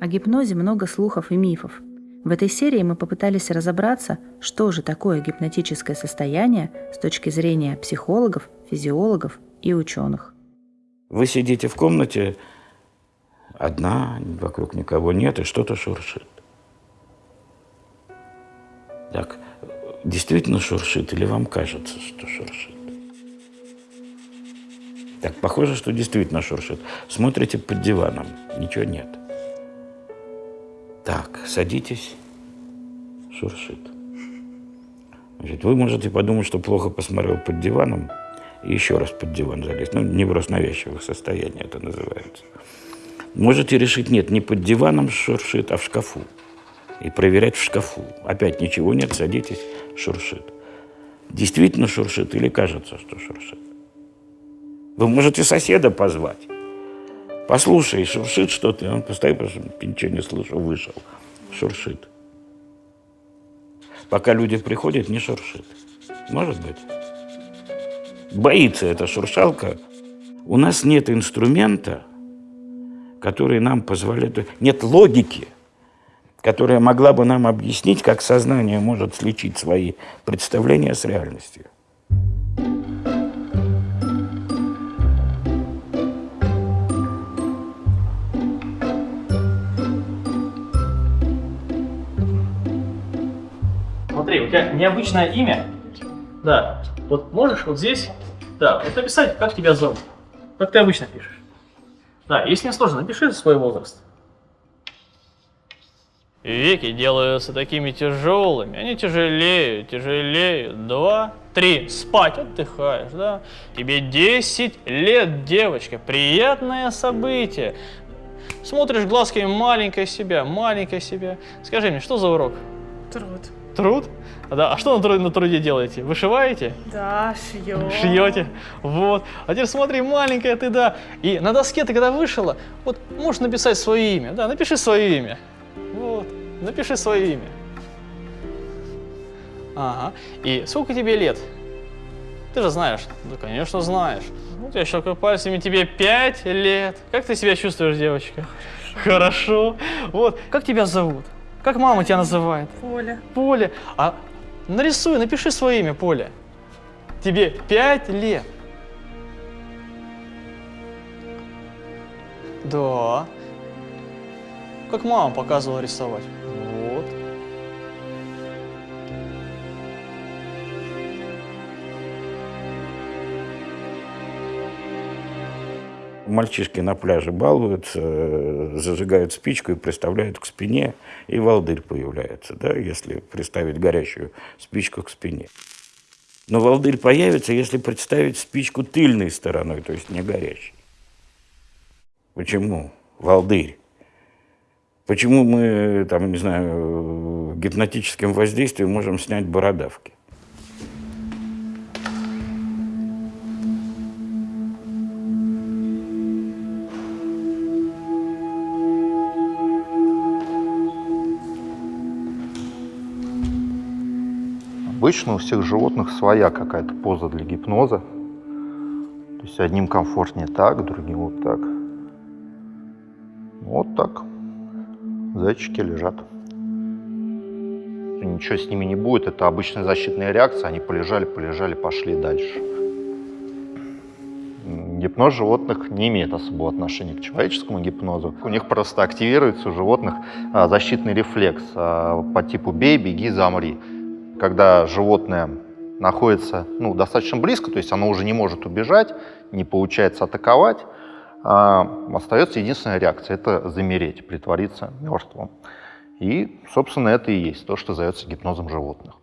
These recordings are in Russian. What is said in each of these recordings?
О гипнозе много слухов и мифов. В этой серии мы попытались разобраться, что же такое гипнотическое состояние с точки зрения психологов, физиологов и ученых. Вы сидите в комнате, одна, вокруг никого нет, и что-то шуршит. Так, действительно шуршит или вам кажется, что шуршит? Так, похоже, что действительно шуршит. Смотрите под диваном, ничего нет. Так, садитесь, шуршит. Значит, вы можете подумать, что плохо посмотрел под диваном, и еще раз под диван залезть. Ну, невроз навязчивых состояний это называется. Можете решить, нет, не под диваном шуршит, а в шкафу. И проверять в шкафу. Опять ничего нет, садитесь, шуршит. Действительно шуршит или кажется, что шуршит? Вы можете соседа позвать. Послушай, шуршит что-то. Он постоит, потому что ничего не слышу, вышел. Шуршит. Пока люди приходят, не шуршит. Может быть. Боится эта шуршалка. У нас нет инструмента, который нам позволяет... Нет логики, которая могла бы нам объяснить, как сознание может сличить свои представления с реальностью. Смотри, у тебя необычное имя. Да. Вот можешь вот здесь, да, вот написать, как тебя зовут. Как ты обычно пишешь. Да, если не сложно, напиши свой возраст. Веки делаются такими тяжелыми, они тяжелеют, тяжелеют. Два, три, спать, отдыхаешь, да? Тебе 10 лет, девочка, приятное событие. Смотришь глазками маленькая себя, маленькая себя. Скажи мне, что за урок? Труд. Труд? Да, а что на, труд, на труде делаете? Вышиваете? Да, шьем. Шьете? Вот. А теперь смотри, маленькая ты, да. И на доске ты когда вышила, вот можешь написать свое имя. Да, напиши свое имя. Вот. Напиши свое имя. Ага. И сколько тебе лет? Ты же знаешь. Да, конечно, знаешь. Вот я щелкаю пальцами, тебе пять лет. Как ты себя чувствуешь, девочка? Хорошо. Вот. Как тебя зовут? Как мама тебя называет? Поля. Поля. А нарисуй, напиши свое имя, Поля. Тебе пять лет. Да. Как мама показывала рисовать. Мальчишки на пляже балуются, э, зажигают спичку и приставляют к спине, и волдырь появляется, да, если приставить горящую спичку к спине. Но волдырь появится, если представить спичку тыльной стороной, то есть не горящей. Почему? Волдырь. Почему мы, там, не знаю, гипнотическим воздействием можем снять бородавки? Обычно у всех животных своя какая-то поза для гипноза. То есть одним комфортнее так, другим вот так. Вот так. Зайчики лежат. Ничего с ними не будет, это обычная защитная реакция. Они полежали, полежали, пошли дальше. Гипноз животных не имеет особого отношения к человеческому гипнозу. У них просто активируется у животных а, защитный рефлекс а, по типу «бей, беги, замри» когда животное находится ну, достаточно близко, то есть оно уже не может убежать, не получается атаковать, а остается единственная реакция – это замереть, притвориться мертвым. И, собственно, это и есть то, что зовется гипнозом животных.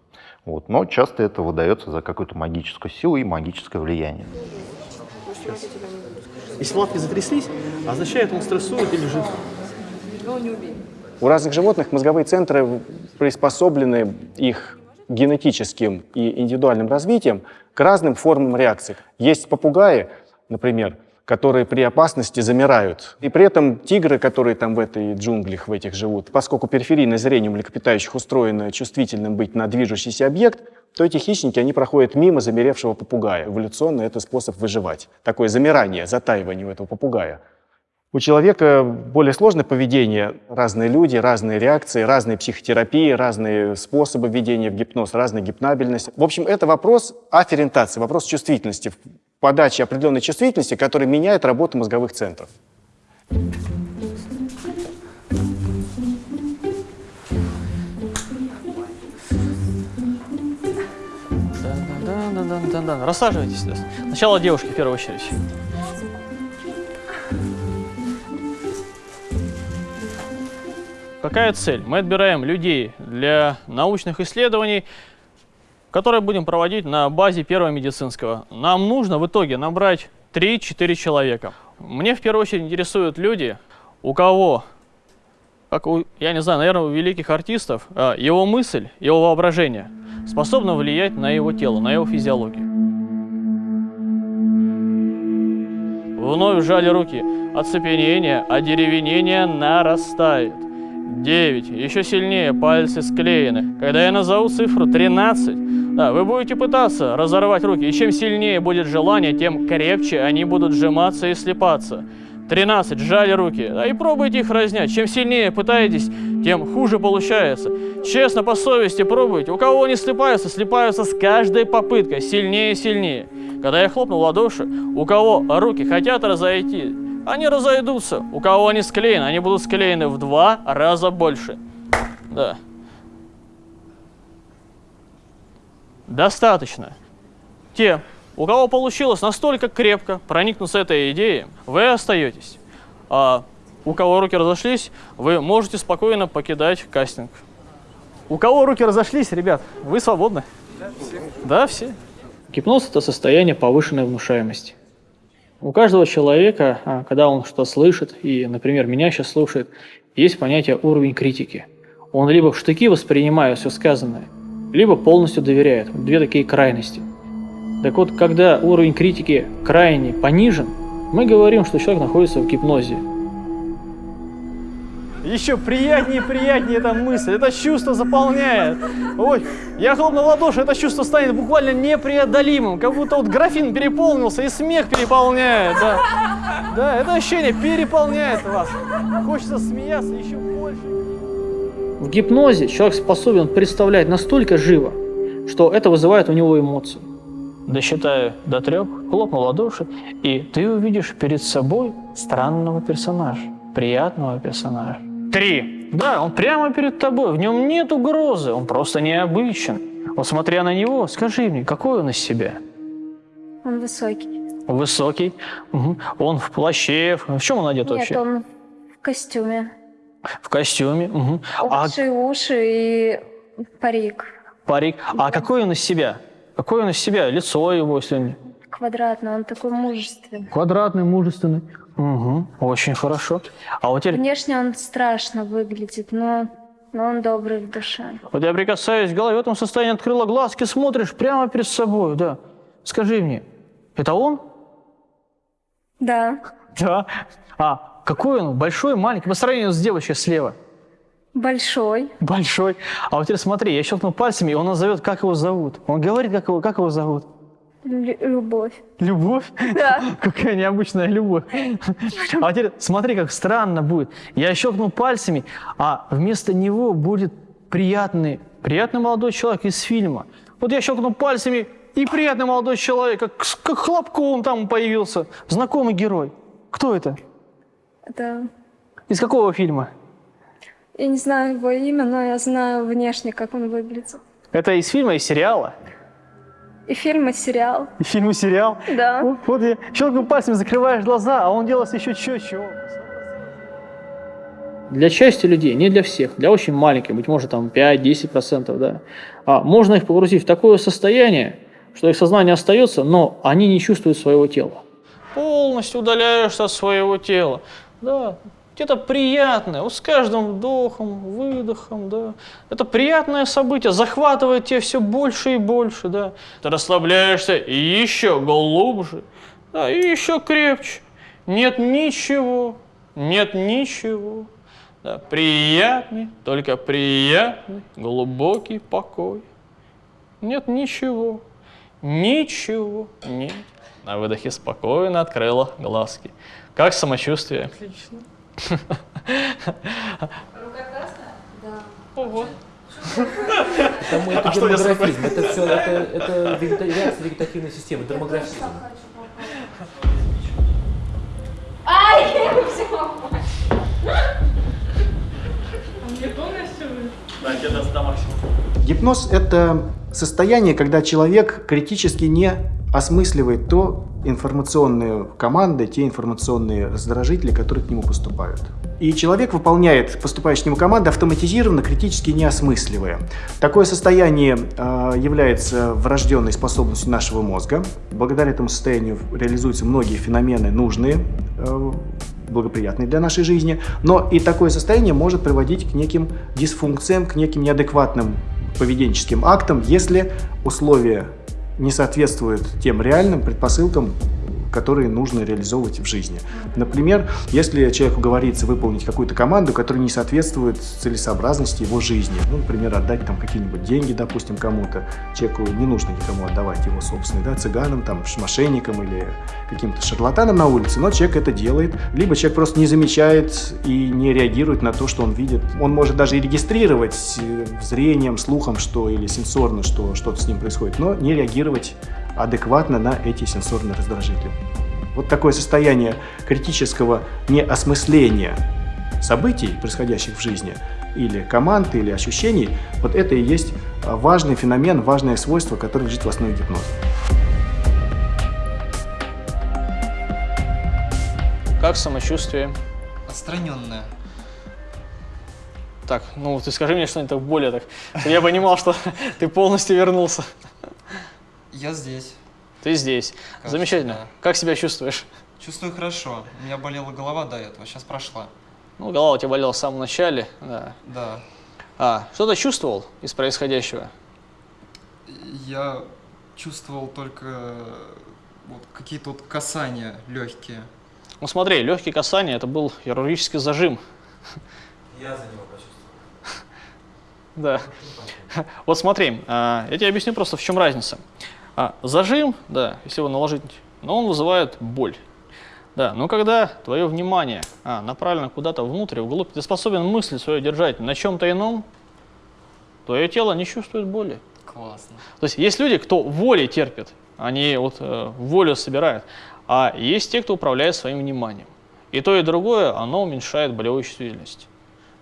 Вот. Но часто это выдается за какую-то магическую силу и магическое влияние. Если лапки затряслись, означает, он стрессует или лежит. У разных животных мозговые центры приспособлены их генетическим и индивидуальным развитием к разным формам реакций. Есть попугаи, например, которые при опасности замирают. И при этом тигры, которые там в этой джунглях, в этих живут, поскольку периферийное зрение млекопитающих устроено чувствительным быть на движущийся объект, то эти хищники, они проходят мимо замеревшего попугая. Эволюционно это способ выживать. Такое замирание, затаивание у этого попугая. У человека более сложное поведение, разные люди, разные реакции, разные психотерапии, разные способы введения в гипноз, разная гипнабельность. В общем, это вопрос афферентации, вопрос чувствительности, подачи определенной чувствительности, которая меняет работу мозговых центров. Да-да-да-да-да. Рассаживайтесь. Сначала девушки в первую очередь. Какая цель? Мы отбираем людей для научных исследований, которые будем проводить на базе первого медицинского. Нам нужно в итоге набрать 3-4 человека. Мне в первую очередь интересуют люди, у кого, как у, я не знаю, наверное, у великих артистов, а, его мысль, его воображение способно влиять на его тело, на его физиологию. Вновь сжали руки. Оцепенение, одеревенение нарастает. 9. Еще сильнее пальцы склеены. Когда я назову цифру 13, да, вы будете пытаться разорвать руки. И чем сильнее будет желание, тем крепче они будут сжиматься и слепаться. 13. Сжали руки. Да, и пробуйте их разнять. Чем сильнее пытаетесь, тем хуже получается. Честно, по совести пробуйте. У кого они слепаются, слепаются с каждой попыткой. Сильнее и сильнее. Когда я хлопнул в ладоши, у кого руки хотят разойти, они разойдутся. У кого они склеены, они будут склеены в два раза больше. Да. Достаточно. Те, у кого получилось настолько крепко проникнуться этой идеей, вы остаетесь. А у кого руки разошлись, вы можете спокойно покидать кастинг. У кого руки разошлись, ребят, вы свободны. Да, все. Да, все. Гипноз – это состояние повышенной внушаемости. У каждого человека, а, когда он что слышит, и, например, меня сейчас слушает, есть понятие уровень критики. Он либо в штыки воспринимает все сказанное, либо полностью доверяет. Две такие крайности. Так вот, когда уровень критики крайне понижен, мы говорим, что человек находится в гипнозе. Еще приятнее, приятнее эта мысль, это чувство заполняет. Ой, я хлопнул в ладоши, это чувство станет буквально непреодолимым, как будто вот графин переполнился и смех переполняет, да. Да, это ощущение переполняет вас. Хочется смеяться еще больше. В гипнозе человек способен представлять настолько живо, что это вызывает у него эмоции. Досчитаю до трех, хлопну ладоши, и ты увидишь перед собой странного персонажа, приятного персонажа. Три. Да, он прямо перед тобой, в нем нет угрозы, он просто необычен. Вот смотря на него, скажи мне, какой он из себя? Он высокий. Высокий. Угу. Он в плаще. В чем он одет Нет, вообще? он в костюме. В костюме. Угу. А Уши, уши и парик. парик. А какой он из себя? Какой он из себя? Лицо его, если Квадратный, он такой мужественный. квадратный, мужественный. Угу. Очень хорошо. А вот теперь, Внешне он страшно выглядит, но, но он добрый в душе. вот я прикасаюсь к голове, в этом состоянии открыла глазки, смотришь прямо перед собой, да. Скажи мне, это он? Да, Да. А какой он? Большой, маленький? По сравнению с девочкой слева. большой. Большой. А вот теперь смотри, я щелкнул пальцами, и он назовет, как его зовут. Он говорит, как его, как его зовут. Лю- любовь. Любовь? Да. Какая необычная любовь. А теперь смотри, как странно будет. Я щелкнул пальцами, а вместо него будет приятный, приятный молодой человек из фильма. Вот я щелкнул пальцами, и приятный молодой человек, как, как хлопком там появился. Знакомый герой. Кто это? Это... Из какого фильма? Я не знаю его имя, но я знаю внешне, как он выглядит. Это из фильма, из сериала? И фильм, и сериал. И фильм, и сериал? Да. Вот, вот я щелкнул пальцами, закрываешь глаза, а он делается еще четче. Для части людей, не для всех, для очень маленьких, быть может там 5-10%, да. А можно их погрузить в такое состояние, что их сознание остается, но они не чувствуют своего тела. Полностью удаляешься от своего тела. Да, это приятное, вот с каждым вдохом, выдохом, да. Это приятное событие, захватывает тебя все больше и больше, да. Ты расслабляешься еще глубже, да, и еще крепче. Нет ничего, нет ничего. Да, приятный, только приятный, глубокий покой. Нет ничего. Ничего, нет. На выдохе спокойно открыла глазки. Как самочувствие? Отлично. Ого. Потому это А что я дермографизм. Это все, это, это реакция вегетативной системы, дермографизм. Ай, я взяла. А мне полностью Да, тебе даст до максимума. Гипноз – это состояние, когда человек критически не осмысливает то информационные команды, те информационные раздражители, которые к нему поступают. И человек выполняет поступающие к нему команды автоматизированно, критически не осмысливая. Такое состояние э, является врожденной способностью нашего мозга. Благодаря этому состоянию реализуются многие феномены нужные, э, благоприятные для нашей жизни. Но и такое состояние может приводить к неким дисфункциям, к неким неадекватным поведенческим актам, если условия не соответствуют тем реальным предпосылкам, которые нужно реализовывать в жизни. Например, если человеку говорится выполнить какую-то команду, которая не соответствует целесообразности его жизни. Ну, например, отдать там какие-нибудь деньги, допустим, кому-то. Человеку не нужно никому отдавать его собственные, да, цыганам, там, мошенникам или каким-то шарлатанам на улице, но человек это делает. Либо человек просто не замечает и не реагирует на то, что он видит. Он может даже и регистрировать э, зрением, слухом, что или сенсорно, что что-то с ним происходит, но не реагировать адекватно на эти сенсорные раздражители. Вот такое состояние критического неосмысления событий, происходящих в жизни, или команд, или ощущений, вот это и есть важный феномен, важное свойство, которое лежит в основе гипноза. Как самочувствие? Отстраненная. Так, ну ты скажи мне что-нибудь так более так, чтобы я понимал, что ты полностью вернулся. Я здесь. Ты здесь. Как Замечательно. всегда. Как себя чувствуешь? Чувствую хорошо. У меня болела голова до этого, сейчас прошла. Ну, голова у тебя болела в самом начале, да. Да. А, что ты чувствовал из происходящего? Я чувствовал только э, вот, какие-то вот касания легкие. Ну смотри, легкие касания, это был хирургический зажим. Я за него почувствовал. Да. Вот смотри, а, я тебе объясню просто, в чем разница. А, Зажим, да, если его наложить, но он вызывает боль. Да, но когда твое внимание а, направлено куда-то внутрь, вглубь, ты способен мысль свою держать на чем-то ином, твое тело не чувствует боли. Классно. То есть есть люди, кто волей терпит, они вот э, волю собирают, а есть те, кто управляет своим вниманием. И то, и другое, оно уменьшает болевую чувствительность.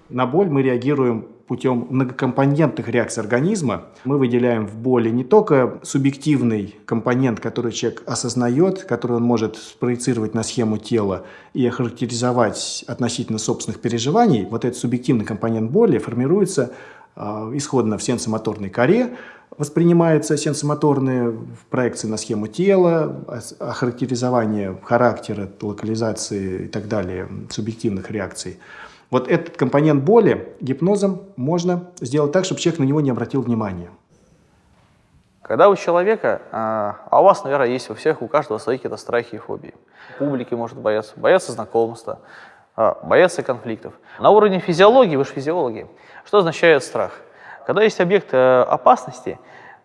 На боль мы реагируем путем многокомпонентных реакций организма. Мы выделяем в боли не только субъективный компонент, который человек осознает, который он может спроецировать на схему тела и охарактеризовать относительно собственных переживаний. Вот этот субъективный компонент боли формируется э, исходно в сенсомоторной коре, воспринимается сенсомоторные проекции на схему тела, охарактеризование характера, локализации и так далее, субъективных реакций. Вот этот компонент боли гипнозом можно сделать так, чтобы человек на него не обратил внимания. Когда у человека, а а у вас, наверное, есть у всех, у каждого свои какие-то страхи и фобии. Публики может бояться, бояться знакомства, а, бояться конфликтов. На уровне физиологии, вы же физиологи, что означает страх? Когда есть объект э, опасности,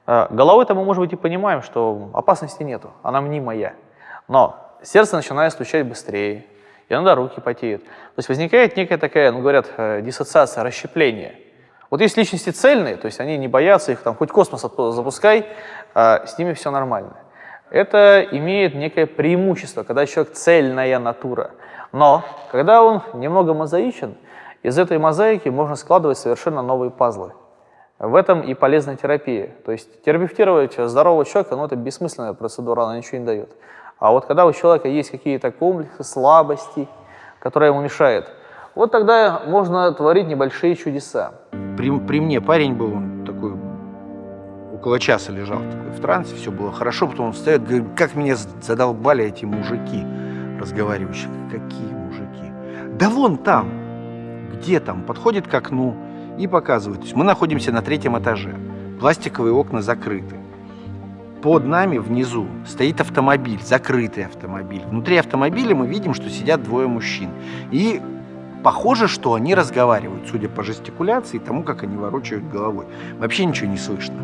э, головой-то мы, может быть, и понимаем, что опасности нету, она мнимая. Но сердце начинает стучать быстрее, иногда руки потеют. То есть возникает некая такая, ну, говорят, э, диссоциация, расщепление. Вот есть личности цельные, то есть они не боятся, их там хоть космос запускай, а с ними все нормально. Это имеет некое преимущество, когда человек цельная натура. Но когда он немного мозаичен, из этой мозаики можно складывать совершенно новые пазлы. В этом и полезна терапия. То есть терапевтировать здорового человека, ну это бессмысленная процедура, она ничего не дает. А вот когда у человека есть какие-то комплексы, слабости, которые ему мешают, вот тогда можно творить небольшие чудеса. При, при мне парень был, он такой, около часа лежал такой, в трансе, все было хорошо, потом он встает, говорит, как меня задолбали эти мужики разговаривающие. Какие мужики? Да вон там, где там, подходит к окну и показывает. То есть мы находимся на третьем этаже, пластиковые окна закрыты. Под нами внизу стоит автомобиль, закрытый автомобиль. Внутри автомобиля мы видим, что сидят двое мужчин. И похоже, что они разговаривают, судя по жестикуляции и тому, как они ворочают головой. Вообще ничего не слышно.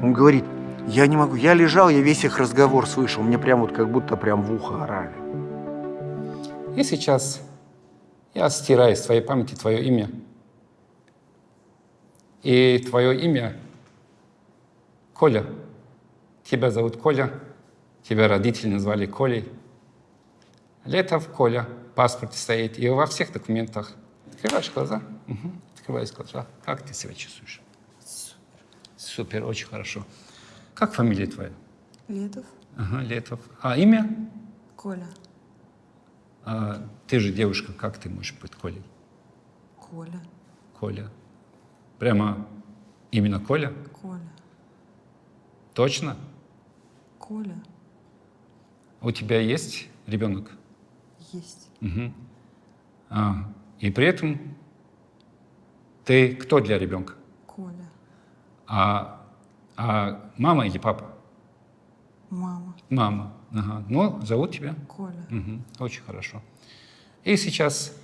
Он говорит, Я не могу. Я лежал, я весь их разговор слышал. Мне прям вот как будто прям в ухо орали. И сейчас я стираю из твоей памяти твое имя. И твое имя Коля. Тебя зовут Коля. Тебя родители назвали Колей. Летов Коля. В паспорте стоит. И во всех документах. Открываешь глаза. Угу. Открываешь глаза. Как ты себя чувствуешь? Супер. Супер, очень хорошо. Как фамилия твоя? Летов. Ага, Летов. А имя? Коля. А ты же девушка, как ты можешь быть Колей? Коля. Коля. Прямо именно Коля? Коля. Точно? Коля. У тебя есть ребенок? Есть. Угу. А, и при этом ты кто для ребенка? Коля. А, а мама или папа? Мама. Мама. Ага. Ну, зовут тебя? Коля. Угу. Очень хорошо. И сейчас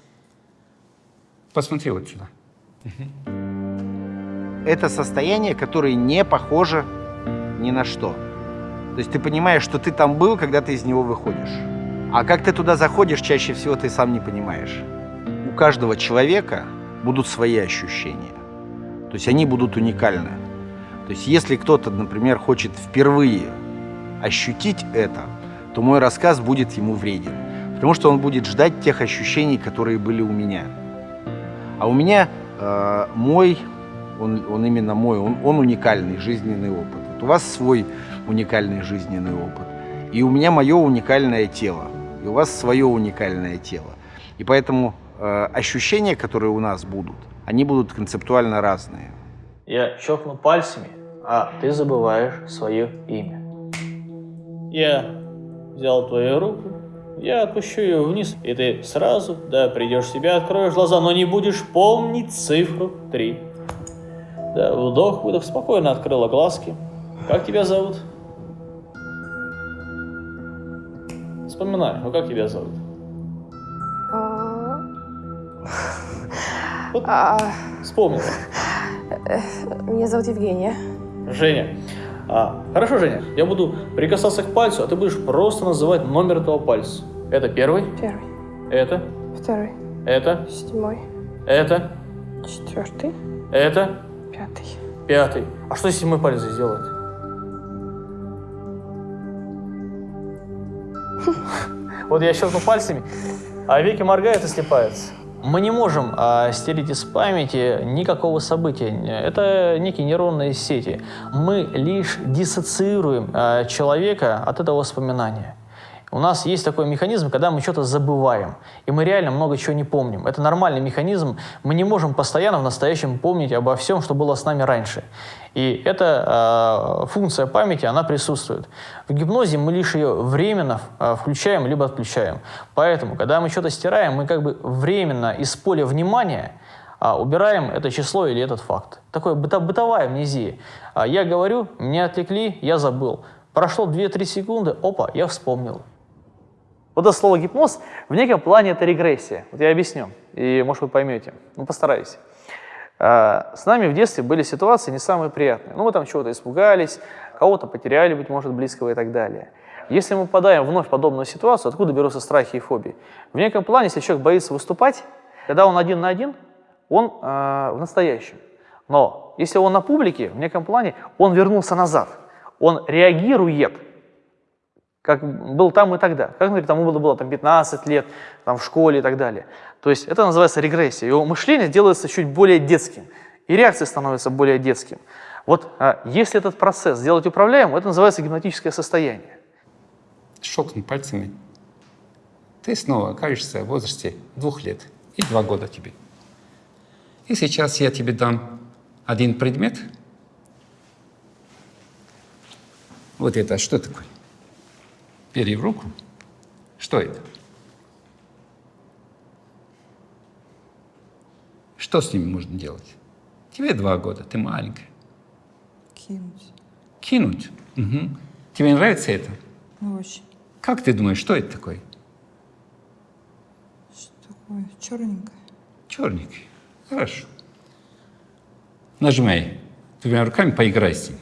посмотри вот сюда. Это состояние, которое не похоже ни на что. То есть ты понимаешь, что ты там был, когда ты из него выходишь. А как ты туда заходишь, чаще всего ты сам не понимаешь. У каждого человека будут свои ощущения. То есть они будут уникальны. То есть если кто-то, например, хочет впервые ощутить это, то мой рассказ будет ему вреден. Потому что он будет ждать тех ощущений, которые были у меня. А у меня э, мой, он, он именно мой, он, он уникальный жизненный опыт. Вот у вас свой уникальный жизненный опыт. И у меня мое уникальное тело. И у вас свое уникальное тело. И поэтому э, ощущения, которые у нас будут, они будут концептуально разные. Я щелкну пальцами, а ты забываешь свое имя. Я взял твою руку, я отпущу ее вниз, и ты сразу, да, придешь в себя, откроешь глаза, но не будешь помнить цифру 3. Да, вдох, выдох, спокойно открыла глазки. Как тебя зовут? Вспоминай, ну как тебя зовут? Вот вспомнила. Меня зовут Евгения. Женя. А, хорошо, Женя, я буду прикасаться к пальцу, а ты будешь просто называть номер этого пальца. Это первый? Первый. Это? Второй. Это? Седьмой. Это? Четвертый. Это? Пятый. Пятый. А что седьмой палец здесь Вот я щелкну пальцами, а веки моргают и слепаются. Мы не можем а, стереть из памяти никакого события. Это некие нейронные сети. Мы лишь диссоциируем а, человека от этого воспоминания. У нас есть такой механизм, когда мы что-то забываем, и мы реально много чего не помним. Это нормальный механизм. Мы не можем постоянно в настоящем помнить обо всем, что было с нами раньше. И эта э, функция памяти, она присутствует. В гипнозе мы лишь ее временно э, включаем либо отключаем. Поэтому, когда мы что-то стираем, мы как бы временно из поля внимания а, убираем это число или этот факт. Такое быто бытовая амнезия. А, я говорю, меня отвлекли, я забыл. Прошло 2-3 секунды, опа, я вспомнил. Вот это слово гипноз в неком плане это регрессия. Вот я объясню, и может вы поймете. Ну, постараюсь. А, с нами в детстве были ситуации не самые приятные. Ну, мы там чего-то испугались, кого-то потеряли, быть может, близкого и так далее. Если мы попадаем вновь в подобную ситуацию, откуда берутся страхи и фобии? В неком плане, если человек боится выступать, когда он один на один, он э, в настоящем. Но если он на публике, в неком плане, он вернулся назад. Он реагирует как был там и тогда. Как, например, тому было, было там 15 лет, там в школе и так далее. То есть это называется регрессия. Его мышление делается чуть более детским, и реакция становится более детским. Вот а, если этот процесс сделать управляемым, это называется гипнотическое состояние. Щелкнуть пальцами. Ты снова окажешься в возрасте двух лет и два года тебе. И сейчас я тебе дам один предмет. Вот это что такое? Бери в руку. Что это? Что с ними можно делать? Тебе два года, ты маленькая. Кинуть. Кинуть? Угу. Тебе нравится это? Ну, очень. Как ты думаешь, что это такое? Что такое? Черненькое. Черненькое. Хорошо. Нажимай двумя руками, поиграй с ним.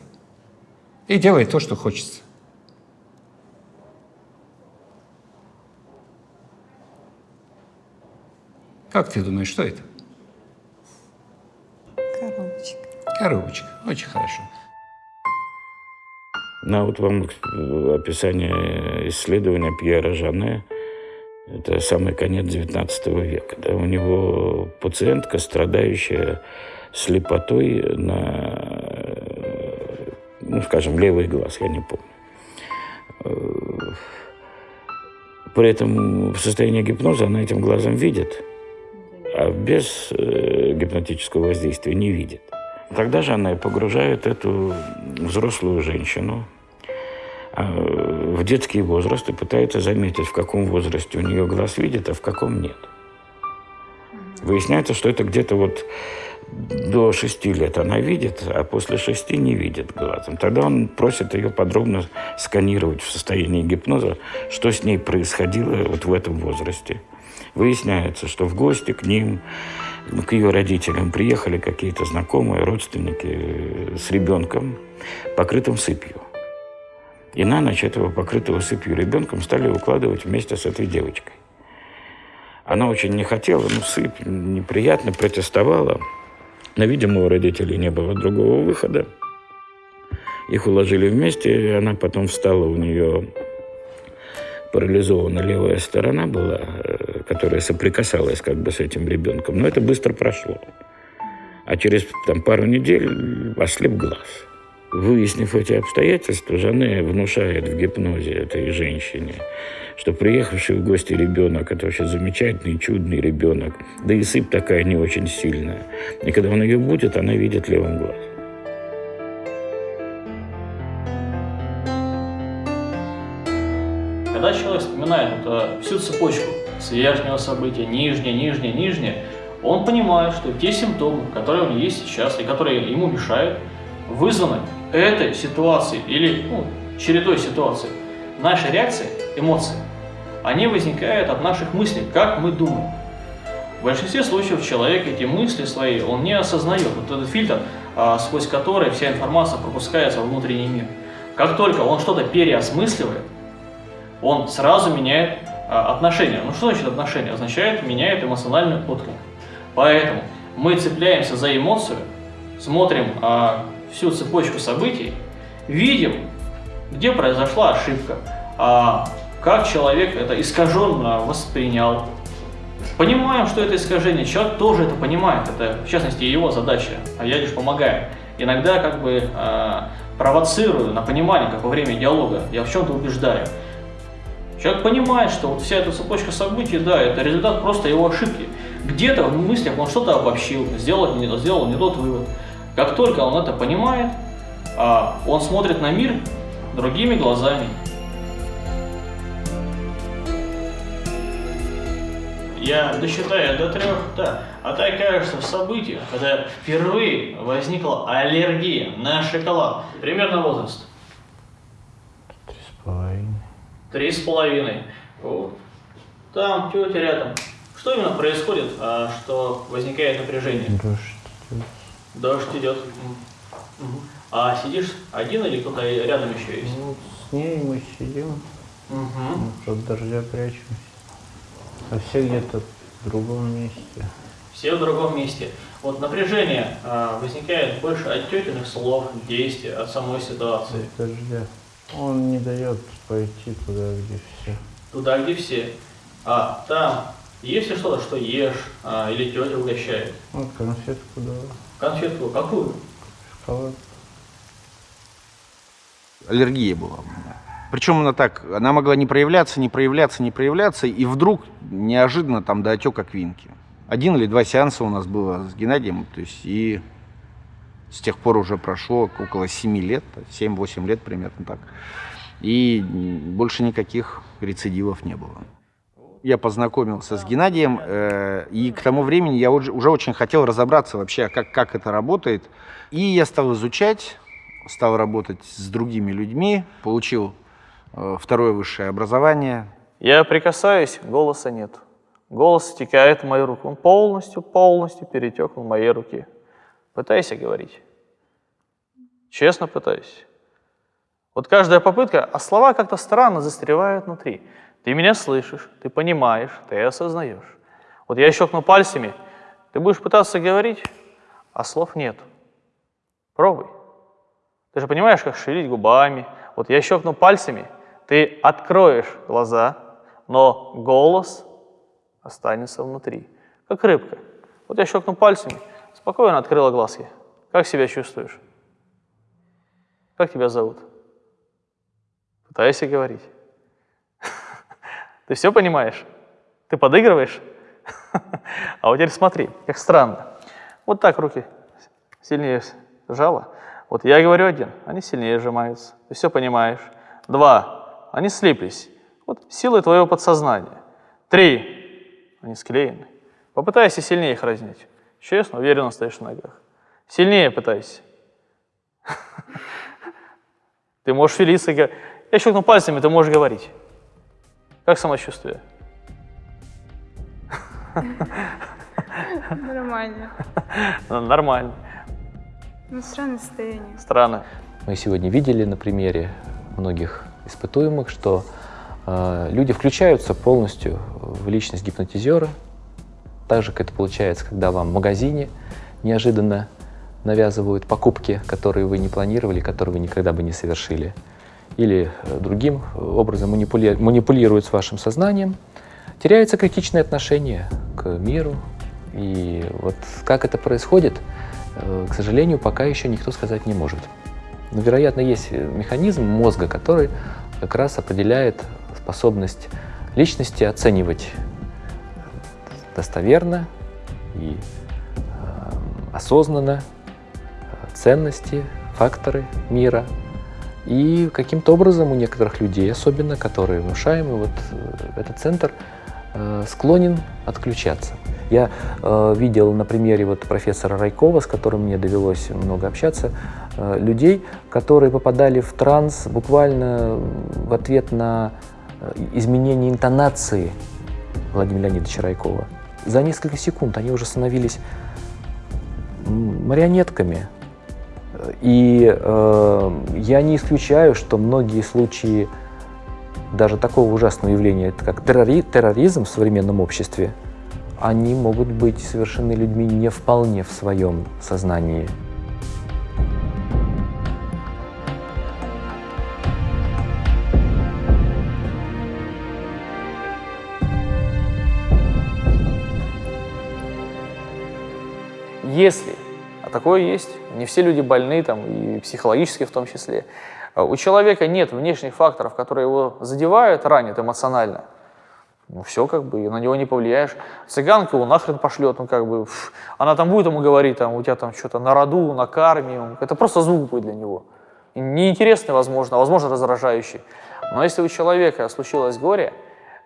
и делай то, что хочется. Как ты думаешь, что это? Коробочка. Коробочка. Очень хорошо. На вот вам описание исследования Пьера Жане. Это самый конец XIX века. Да? У него пациентка, страдающая слепотой на, ну, скажем, левый глаз, я не помню. При этом в состоянии гипноза она этим глазом видит, а без э, гипнотического воздействия не видит. Тогда же она и погружает эту взрослую женщину а, в детский возраст и пытается заметить, в каком возрасте у нее глаз видит, а в каком нет. Выясняется, что это где-то вот до шести лет она видит, а после шести не видит глазом. Тогда он просит ее подробно сканировать в состоянии гипноза, что с ней происходило вот в этом возрасте. Выясняется, что в гости к ним, к ее родителям приехали какие-то знакомые, родственники с ребенком, покрытым сыпью. И на ночь этого покрытого сыпью ребенком стали укладывать вместе с этой девочкой. Она очень не хотела, ну, сыпь неприятно, протестовала. Но, видимо, у родителей не было другого выхода. Их уложили вместе, и она потом встала, у нее парализована левая сторона была, э, которая соприкасалась как бы с этим ребенком. Но это быстро прошло. А через там, пару недель ослеп глаз. Выяснив эти обстоятельства, Жанне внушает в гипнозе этой женщине, что приехавший в гости ребенок – это вообще замечательный, чудный ребенок. Да и сыпь такая не очень сильная. И когда он ее будет, она видит левым глазом. Когда человек вспоминает вот, всю цепочку с верхнего события, нижнее, нижнее, нижнее, он понимает, что те симптомы, которые у него есть сейчас и которые ему мешают, вызваны этой ситуацией или ну, чередой ситуаций. Наши реакции, эмоции, они возникают от наших мыслей, как мы думаем. В большинстве случаев человек эти мысли свои, он не осознает. Вот этот фильтр, а, сквозь который вся информация пропускается в внутренний мир. Как только он что-то переосмысливает, он сразу меняет а, отношения. Ну что значит отношения? Означает меняет эмоциональный отклик. Поэтому мы цепляемся за эмоцию, смотрим а, всю цепочку событий, видим, где произошла ошибка, а, как человек это искаженно воспринял. Понимаем, что это искажение, человек тоже это понимает, это в частности его задача, а я лишь помогаю. Иногда как бы э, провоцирую на понимание, как во время диалога, я в чем-то убеждаю. Человек понимает, что вот вся эта цепочка событий, да, это результат просто его ошибки. Где-то в мыслях он что-то обобщил, сделал, сделал не тот вывод. Как только он это понимает, а, он смотрит на мир другими глазами. Я досчитаю до трех, да. А ты окажешься в событиях, когда впервые возникла аллергия на шоколад. Примерно возраст. Три с половиной. Три с половиной. Вот. Там тетя рядом. Что именно происходит, а, что возникает напряжение? Дождь. Дождь идет. Угу. А сидишь один или кто-то рядом еще есть? Ну, с ней мы сидим, Угу. от дождя прячемся. А все где-то в другом месте. Все в другом месте. Вот напряжение а, возникает больше от тетиных слов, действий, от самой ситуации. От дождя. Он не дает пойти туда, где все. Туда, где все. А там есть ли что-то, что ешь, а, или тетя угощает? Вот конфетку дала. Конфетку какую? Шоколад. Аллергия была у меня. Причем она так, она могла не проявляться, не проявляться, не проявляться, и вдруг неожиданно там до отека квинки. Один или два сеанса у нас было с Геннадием, то есть и с тех пор уже прошло около 7 лет, 7-8 лет примерно так. И больше никаких рецидивов не было. Я познакомился с Геннадием, э, и к тому времени я уже, уже очень хотел разобраться вообще, как, как это работает. И я стал изучать, стал работать с другими людьми, получил э, второе высшее образование. Я прикасаюсь, голоса нет. Голос стекает в мою руку. Он полностью, полностью перетек в моей руке. Пытайся говорить. Честно пытаюсь. Вот каждая попытка, а слова как-то странно застревают внутри. Ты меня слышишь, ты понимаешь, ты осознаешь. Вот я щелкну пальцами, ты будешь пытаться говорить, а слов нет. Пробуй. Ты же понимаешь, как шевелить губами. Вот я щелкну пальцами, ты откроешь глаза, но голос останется внутри, как рыбка. Вот я щелкну пальцами, спокойно открыла глазки. Как себя чувствуешь? Как тебя зовут? Пытайся говорить. Ты все понимаешь? Ты подыгрываешь? А вот теперь смотри, как странно. Вот так руки сильнее сжала. Вот я говорю один, они сильнее сжимаются. Ты все понимаешь. Два, они слиплись. Вот силой твоего подсознания. Три, они склеены. Попытайся сильнее их разнять. Честно, уверенно стоишь на ногах. Сильнее пытайся. Ты можешь филиться. Я щелкну пальцами, ты можешь говорить. Как самочувствие? Нормально. Нормально. Ну, странное состояние. Странно. Мы сегодня видели на примере многих испытуемых, что э, люди включаются полностью в личность гипнотизера, так же, как это получается, когда вам в магазине неожиданно навязывают покупки, которые вы не планировали, которые вы никогда бы не совершили, или э, другим образом манипули... манипулируют с вашим сознанием, теряется критичное отношение к миру. И вот как это происходит, э, к сожалению, пока еще никто сказать не может. Но, вероятно, есть механизм мозга, который как раз определяет способность личности оценивать достоверно и э, осознанно ценности, факторы мира. И каким-то образом у некоторых людей, особенно, которые внушаемы, вот э, этот центр э, склонен отключаться. Я э, видел на примере вот профессора Райкова, с которым мне довелось много общаться, э, людей, которые попадали в транс буквально в ответ на э, изменение интонации Владимира Леонидовича Райкова. За несколько секунд они уже становились марионетками, и э, я не исключаю, что многие случаи даже такого ужасного явления, как террори терроризм в современном обществе, они могут быть совершены людьми не вполне в своем сознании. Если а такое есть. Не все люди больны, там, и психологически в том числе. А у человека нет внешних факторов, которые его задевают, ранят эмоционально. Ну все, как бы, на него не повлияешь. Цыганка его нахрен пошлет, ну как бы, фу, она там будет ему говорить, там, у тебя там что-то на роду, на карме, это просто звук будет для него. Неинтересный, возможно, а возможно раздражающий. Но если у человека случилось горе,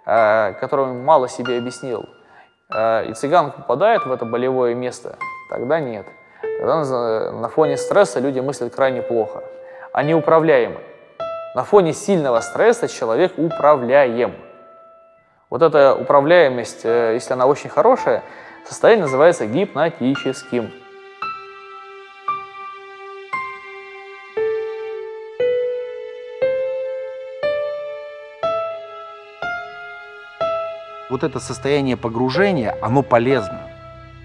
э, которое он мало себе объяснил, э, и цыганка попадает в это болевое место, тогда нет. Тогда на фоне стресса люди мыслят крайне плохо. Они управляемы. На фоне сильного стресса человек управляем. Вот эта управляемость, э, если она очень хорошая, состояние называется гипнотическим. Вот это состояние погружения, оно полезно.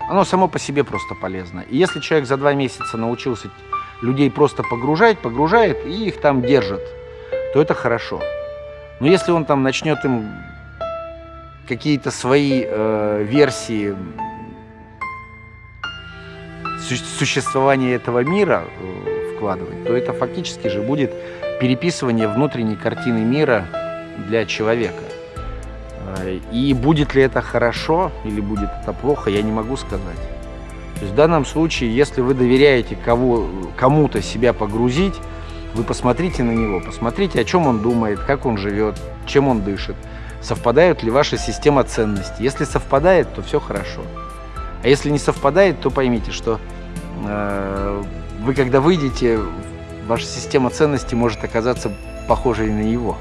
Оно само по себе просто полезно. И если человек за два месяца научился людей просто погружать, погружает и их там держит, то это хорошо. Но если он там начнет им какие-то свои э, версии существования этого мира э, вкладывать, то это фактически же будет переписывание внутренней картины мира для человека. И будет ли это хорошо или будет это плохо, я не могу сказать. То есть в данном случае, если вы доверяете кому-то себя погрузить, вы посмотрите на него, посмотрите, о чем он думает, как он живет, чем он дышит, совпадают ли ваши система ценностей. Если совпадает, то все хорошо. А если не совпадает, то поймите, что э, вы когда выйдете, ваша система ценностей может оказаться похожей на его.